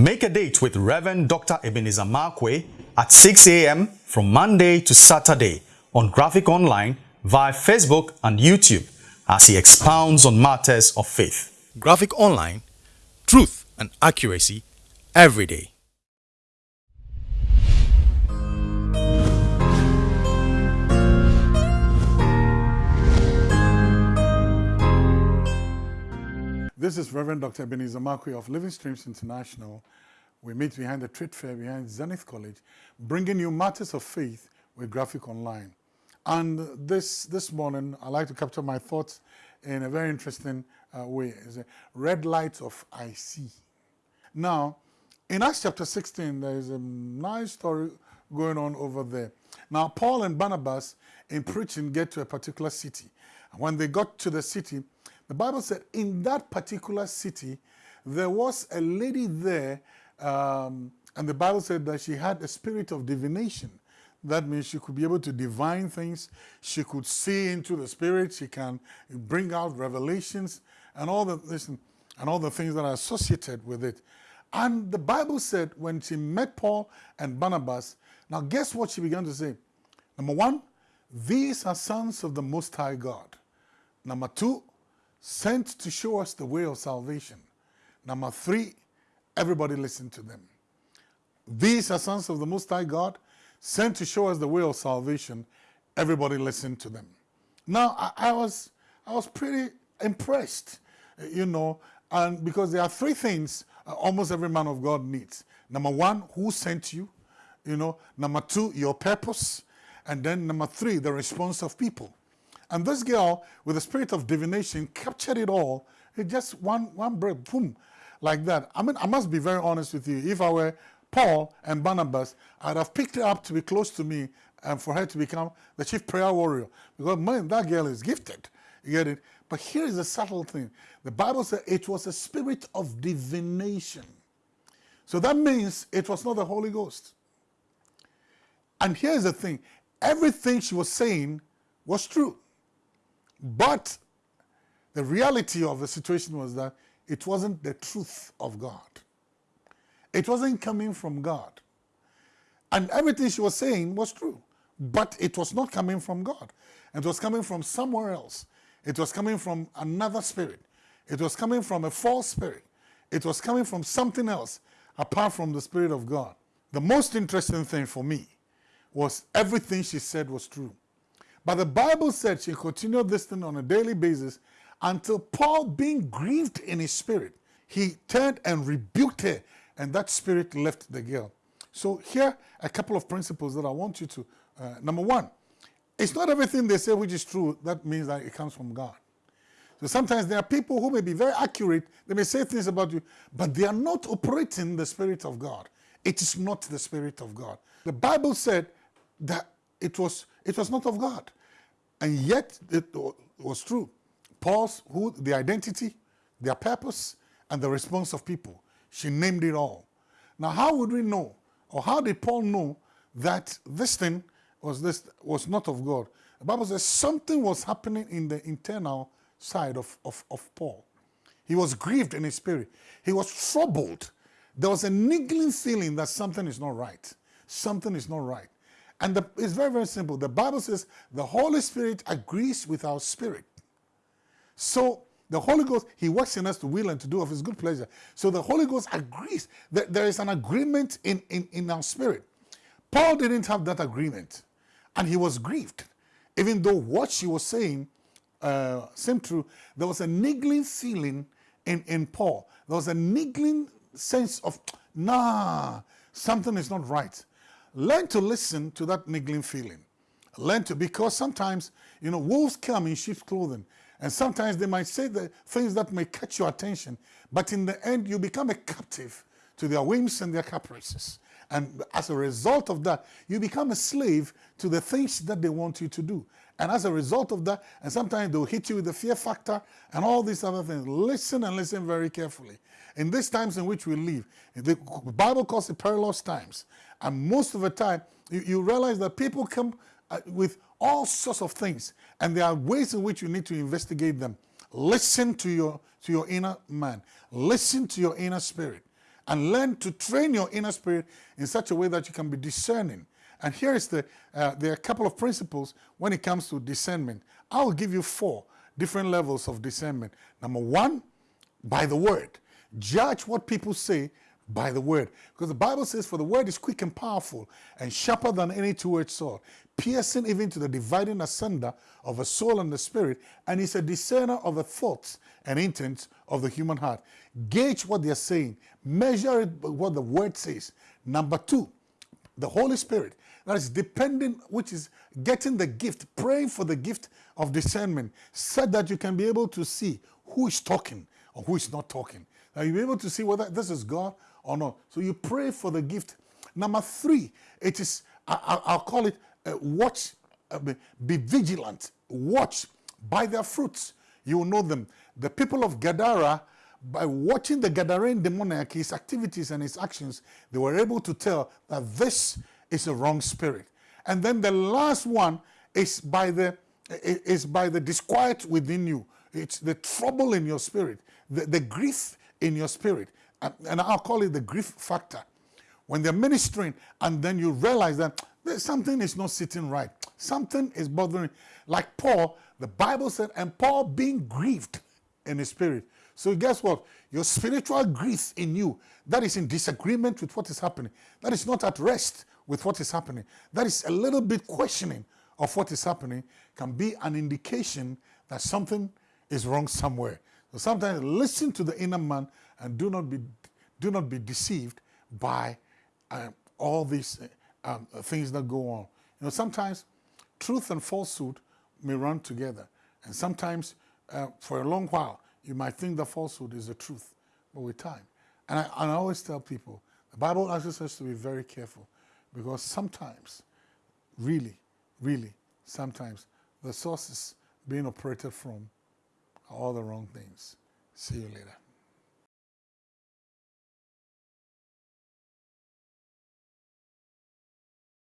Make a date with Reverend Dr. Ebenezer Markwei at 6 a.m. from Monday to Saturday on Graphic Online via Facebook and YouTube as he expounds on matters of faith. Graphic Online, truth and accuracy every day. This is Reverend Dr. Ebenezer Markwei of Living Streams International. We meet behind the trade fair behind Zenith College, bringing you matters of faith with Graphic Online. And this, this morning, i like to capture my thoughts in a very interesting uh, way. It's a red light of I see. Now, in Acts chapter 16, there is a nice story going on over there. Now, Paul and Barnabas, in preaching, get to a particular city. And When they got to the city, the Bible said in that particular city, there was a lady there, um, and the Bible said that she had a spirit of divination. That means she could be able to divine things. She could see into the spirit. She can bring out revelations and all the listen, and all the things that are associated with it. And the Bible said when she met Paul and Barnabas, now guess what she began to say? Number one, these are sons of the Most High God. Number two, sent to show us the way of salvation. Number three, everybody listen to them. These are sons of the Most High God, sent to show us the way of salvation. Everybody listen to them. Now, I, I was, I was pretty impressed, you know, and because there are three things uh, almost every man of God needs. Number one, who sent you? You know, number two, your purpose. And then number three, the response of people. And this girl, with the spirit of divination, captured it all. It just one, one breath, boom, like that. I mean, I must be very honest with you. If I were Paul and Barnabas, I'd have picked her up to be close to me and for her to become the chief prayer warrior. Because, man, that girl is gifted. You get it? But here is a subtle thing. The Bible says it was a spirit of divination. So that means it was not the Holy Ghost. And here's the thing. Everything she was saying was true. But the reality of the situation was that it wasn't the truth of God. It wasn't coming from God. And everything she was saying was true. But it was not coming from God. It was coming from somewhere else. It was coming from another spirit. It was coming from a false spirit. It was coming from something else apart from the Spirit of God. The most interesting thing for me was everything she said was true. But the Bible said she continued this thing on a daily basis until Paul, being grieved in his spirit, he turned and rebuked her, and that spirit left the girl. So here a couple of principles that I want you to, uh, number one, it's not everything they say which is true that means that it comes from God. So sometimes there are people who may be very accurate, they may say things about you, but they are not operating the Spirit of God. It is not the Spirit of God. The Bible said that it was, it was not of God. And yet it was true. Paul's, who, the identity, their purpose, and the response of people. She named it all. Now, how would we know, or how did Paul know that this thing was, this, was not of God? The Bible says something was happening in the internal side of, of, of Paul. He was grieved in his spirit. He was troubled. There was a niggling feeling that something is not right. Something is not right. And the, it's very, very simple. The Bible says the Holy Spirit agrees with our spirit. So the Holy Ghost, He works in us to will and to do of His good pleasure. So the Holy Ghost agrees that there is an agreement in, in, in our spirit. Paul didn't have that agreement, and he was grieved. Even though what she was saying uh, seemed true, there was a niggling feeling in, in Paul. There was a niggling sense of, nah, something is not right. Learn to listen to that niggling feeling. Learn to, because sometimes, you know, wolves come in sheep's clothing. And sometimes they might say the things that may catch your attention, but in the end, you become a captive to their whims and their caprices. And as a result of that, you become a slave to the things that they want you to do. And as a result of that, and sometimes they'll hit you with the fear factor and all these other things. Listen and listen very carefully. In these times in which we live, the Bible calls it perilous times. And most of the time, you, you realize that people come uh, with all sorts of things, and there are ways in which you need to investigate them. Listen to your, to your inner man. Listen to your inner spirit. And learn to train your inner spirit in such a way that you can be discerning. And here is the, uh, there are a couple of principles when it comes to discernment. I will give you four different levels of discernment. Number one, by the word. Judge what people say by the word. Because the Bible says, For the word is quick and powerful and sharper than any two edged sword, piercing even to the dividing asunder of a soul and the spirit, and is a discerner of the thoughts and intents of the human heart. Gauge what they're saying, measure it by what the word says. Number two, the Holy Spirit. That is depending, which is getting the gift, praying for the gift of discernment, so that you can be able to see who is talking or who is not talking. Now you'll be able to see whether this is God or not. So you pray for the gift. Number three, it is, I, will call it uh, watch, uh, be vigilant, watch by their fruits. You will know them. The people of Gadara, by watching the Gadarene demoniac, his activities and his actions, they were able to tell that this is a wrong spirit. And then the last one is by the is by the disquiet within you. It's the trouble in your spirit, the, the grief in your spirit and I'll call it the grief factor. When they're ministering and then you realize that something is not sitting right, something is bothering. Like Paul, the Bible said, and Paul being grieved in his spirit. So guess what? Your spiritual grief in you, that is in disagreement with what is happening. That is not at rest with what is happening. That is a little bit questioning of what is happening can be an indication that something is wrong somewhere. So sometimes listen to the inner man and do not be, do not be deceived by um, all these um, things that go on. You know, sometimes truth and falsehood may run together. And sometimes uh, for a long while, you might think the falsehood is the truth, but with time. And I, and I always tell people, the Bible asks us to be very careful because sometimes, really, really, sometimes the sources being operated from are all the wrong things. See you later.